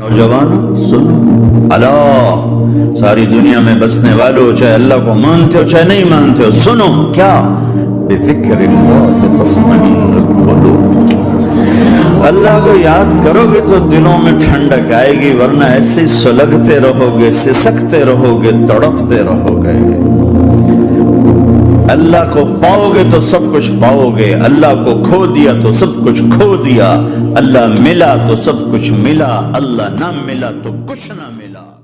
نوجوانوں سنو۔ اللہ، ساری دنیا میں بسنے والوں چاہے اللہ کو مانتے ہو، چاہے نہیں مانتے ہو، سنو۔ کیا؟ بذکر اللہ اللہ کو یاد کرو گے تو دلوں میں ٹھنڈک آئے گی، ورنہ ایسے سلگتے رہو گے، سسکتے رہو گے، تڑپتے رہو گے۔ اللہ کو پاؤ گے تو سب کچھ پاؤ گے اللہ کو کھو دیا تو سب کچھ کھو دیا، اللہ ملا تو سب کچھ ملا، اللہ نہ ملا تو کچھ نہ ملا۔